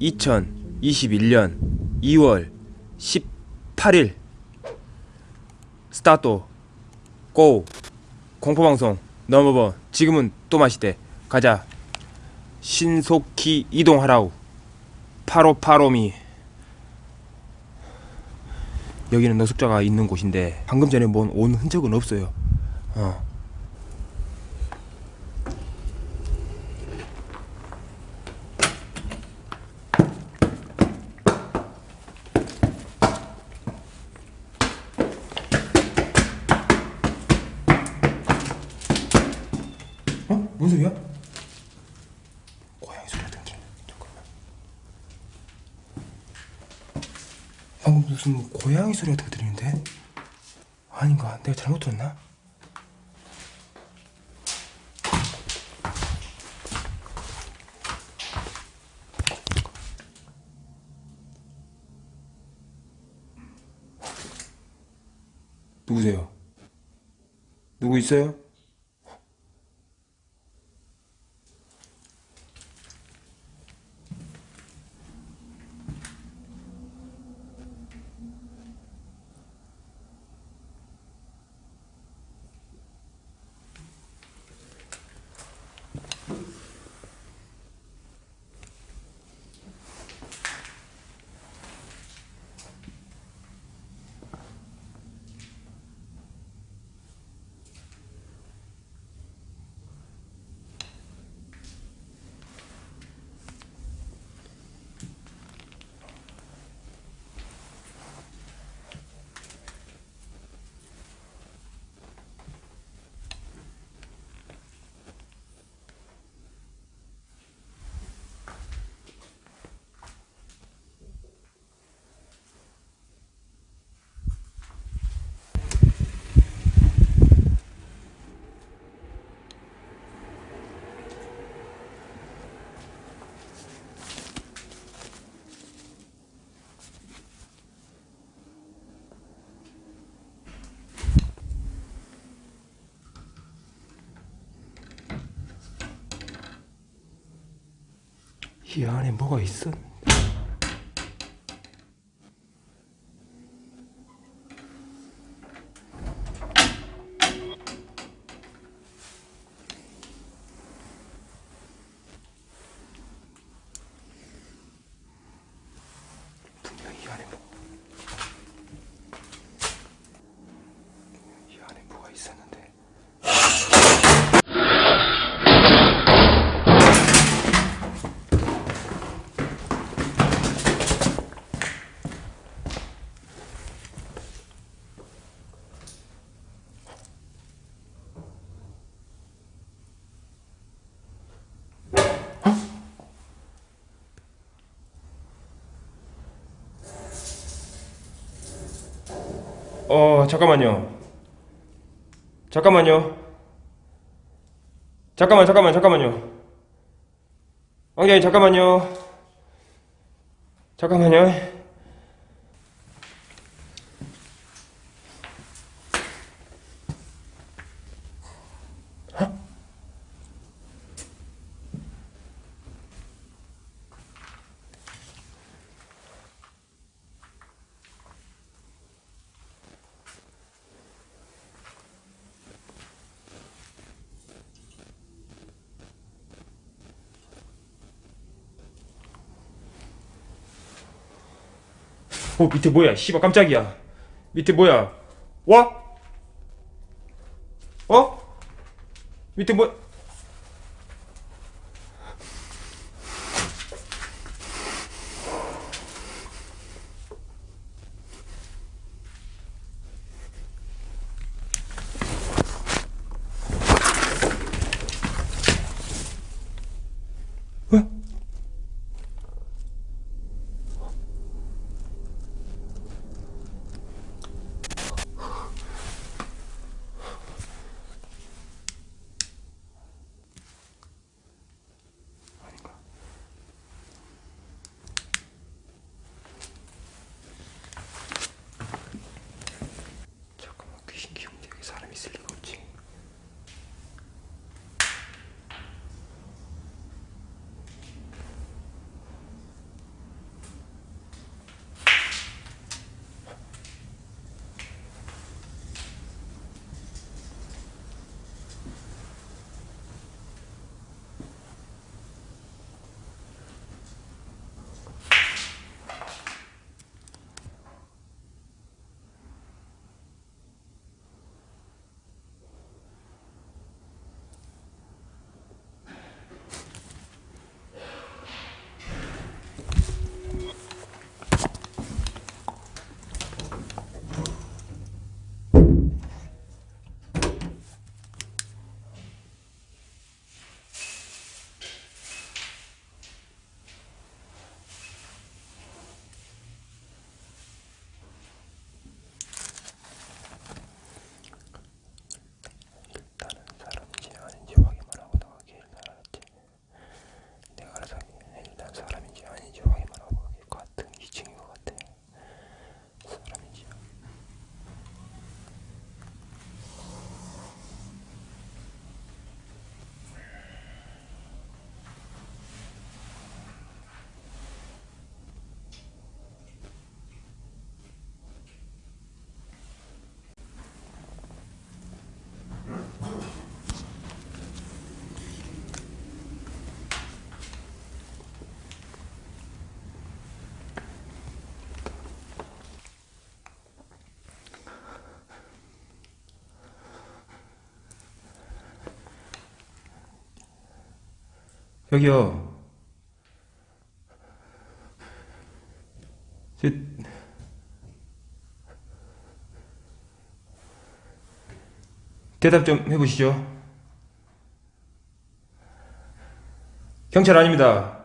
(2021년 2월 18일) 스타트. 고. 공포방송 넘버번 지금은 또 마시대. 가자. 신속히 이동하라우. 파로파로미 여기는 노숙자가 있는 곳인데 방금 전에 뭔 온 흔적은 없어요 어. 어? 뭔 소리야? 고양이 소리가 들리네 잠깐만 방금 무슨 고양이 소리 같은 거 들리는데? 아닌가? 내가 잘못 들었나? 누구세요? 누구 있어요? 이 안에 뭐가? 분명 이 안에 뭐... 이 안에 뭐가 있었는데 어 잠깐만요. 잠깐만요. 잠깐만 잠깐만 잠깐만요. 왕장님 잠깐만요. 잠깐만요 어 밑에 뭐야 씨발 깜짝이야 밑에 뭐야 와? 어? 밑에 뭐 여기요. 저, 대답 좀 해보시죠. 경찰 아닙니다.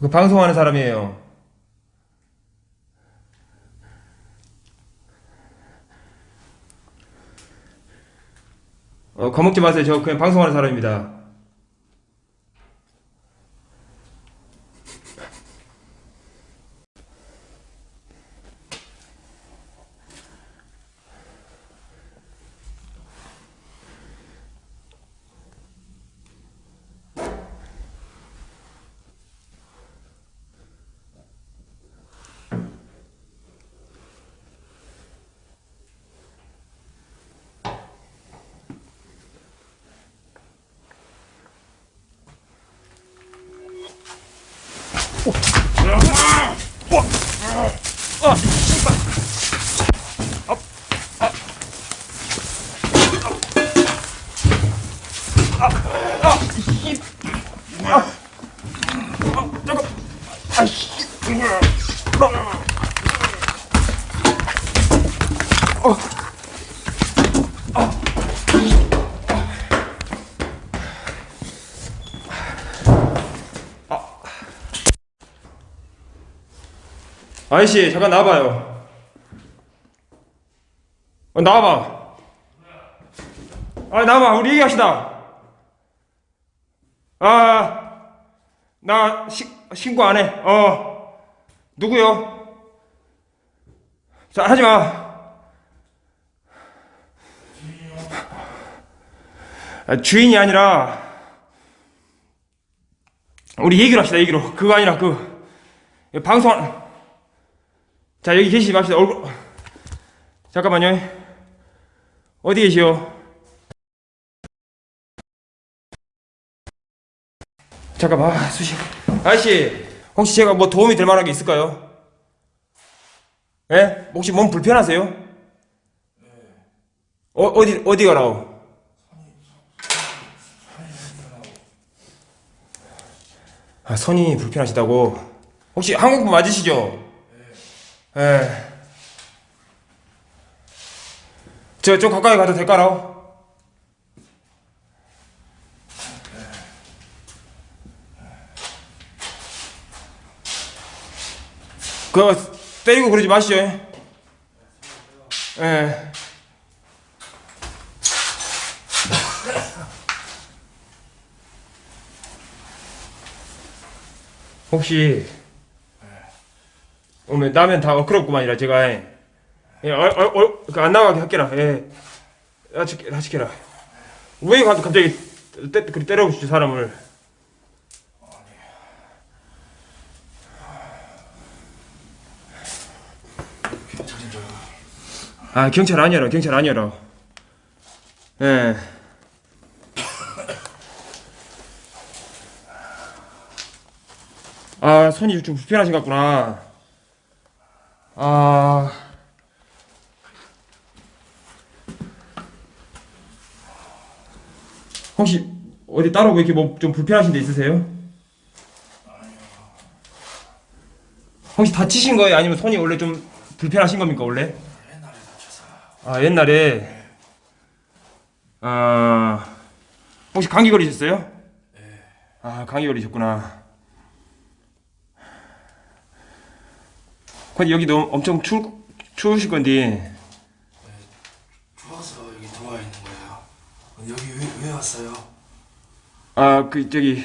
그 방송하는 사람이에요. 어, 겁먹지 마세요. 저 그냥 방송하는 사람입니다. 어. 아저씨 잠깐 나와봐요. 어, 나와봐. 아 나와봐. 우리 얘기합시다. 아, 나 시, 신고 안 해. 어, 누구요? 자 하지 마. 아, 주인이 아니라 우리 얘기를 합시다. 얘기로. 그거 아니라 그 방송. 자 여기 계시지 맙시다 얼굴 잠깐만요 어디 계시오 잠깐만 아, 수시 아저씨 혹시 제가 뭐 도움이 될 만한 게 있을까요? 예? 혹시 몸 불편하세요? 어, 어디 어디 가라오? 아 손이 불편하시다고 혹시 한국분 맞으시죠? 예. 저, 좀 가까이 가도 될까요? 그거 때리고 그러지 마시죠. 예. 혹시 오면 나면 다 어끄럽구만이라 제가. 예, 어, 어, 어, 그안 나가게 할게라. 예. 하치게 하치게라. 왜 가- 갑자기 때, 그리 때려보시지 사람을? 아 경찰 아니라 경찰 아니라. 예. 아, 손이 좀 불편하신 것 같구나. 아. 혹시 어디 따로 뭐 이렇게 뭐 좀 불편하신 데 있으세요? 혹시 다치신 거예요? 아니면 손이 원래 좀 불편하신 겁니까, 원래? 아, 옛날에. 아. 혹시 감기 걸리셨어요? 아, 감기 걸리셨구나. 근데 여기도 엄청 추, 추우실 건데. 좋아서 여기 들어와 있는 거예요. 여기 왜, 왜 왔어요? 아, 그, 저기.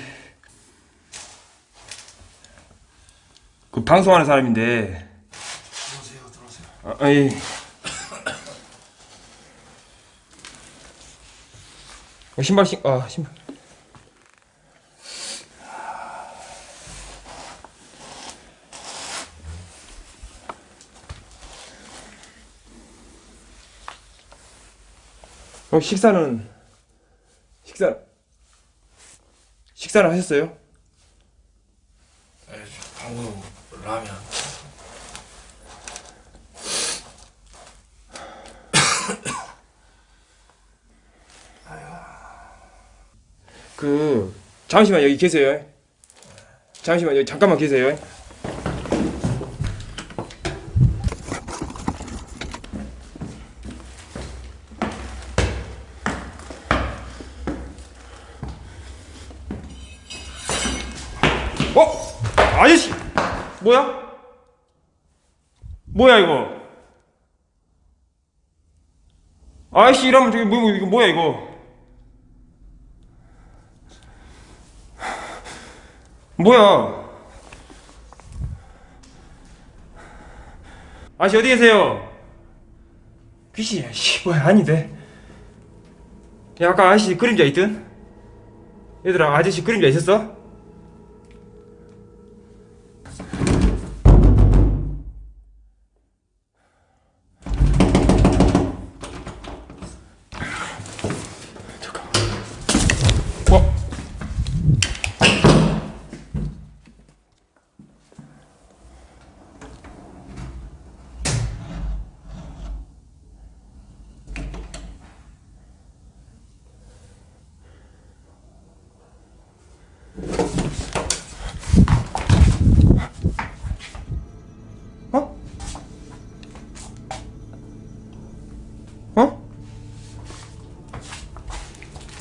그 방송하는 사람인데. 들어오세요, 들어오세요. 아, 아이. 어, 신발 신, 아, 신발. 어, 식사는, 식사, 식사를 하셨어요? 네, 방금 라면. 그 잠시만 여기 계세요. 잠시만 여기 잠깐만 계세요. 어? 아저씨 뭐야? 뭐야 이거? 아저씨 이러면 저기 뭐, 뭐 이거 뭐야 이거? 뭐야? 아저씨 어디 계세요? 귀신이야 씨 뭐야 아닌데 야 아까 아저씨 그림자 있든? 얘들아 아저씨 그림자 있었어? 어?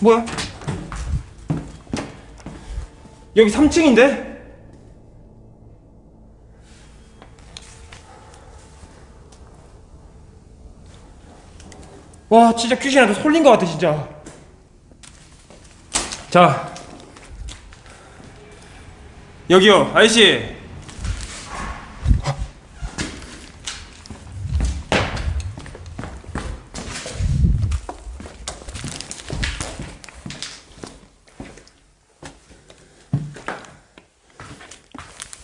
뭐야? 여기 3층인데? 와 진짜 귀신한테 솔린 것 같아 진짜 자 여기요 아저씨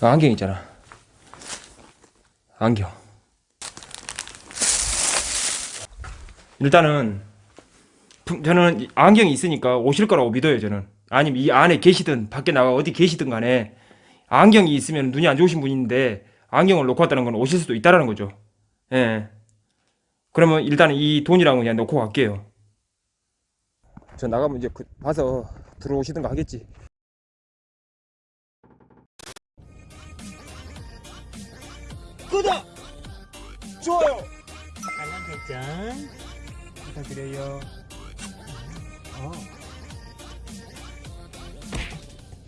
안경 있잖아. 안경. 일단은 품- 저는 이 안경이 있으니까 오실 거라고 믿어요. 저는 아니면 이 안에 계시든 밖에 나가 어디 계시든 간에 안경이 있으면 눈이 안 좋으신 분인데 안경을 놓고 왔다는 건 오실 수도 있다라는 거죠. 예. 그러면 일단은 이 돈이랑은 그냥 놓고 갈게요. 저 나가면 이제 그 봐서 들어오시든가 하겠지. 구독! 좋아요! 알람 설정 부탁드려요. 어.